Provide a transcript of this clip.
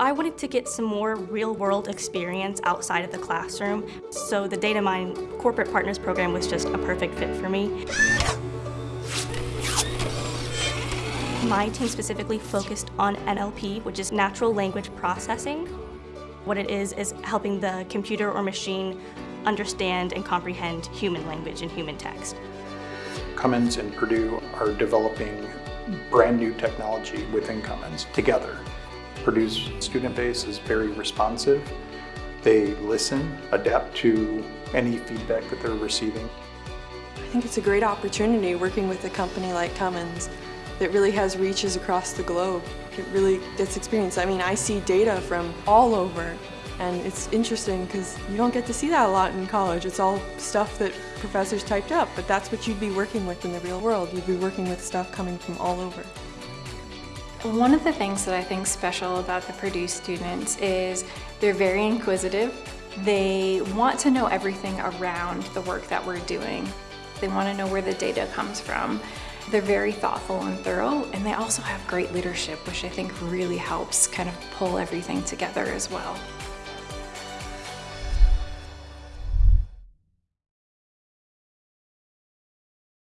I wanted to get some more real-world experience outside of the classroom, so the Data Mine Corporate Partners Program was just a perfect fit for me. My team specifically focused on NLP, which is natural language processing. What it is is helping the computer or machine understand and comprehend human language and human text. Cummins and Purdue are developing brand new technology within Cummins together. Purdue's student base is very responsive. They listen, adapt to any feedback that they're receiving. I think it's a great opportunity working with a company like Cummins that really has reaches across the globe. It really gets experience. I mean, I see data from all over and it's interesting because you don't get to see that a lot in college. It's all stuff that professors typed up, but that's what you'd be working with in the real world. You'd be working with stuff coming from all over. One of the things that I think special about the Purdue students is they're very inquisitive. They want to know everything around the work that we're doing. They want to know where the data comes from. They're very thoughtful and thorough, and they also have great leadership, which I think really helps kind of pull everything together as well.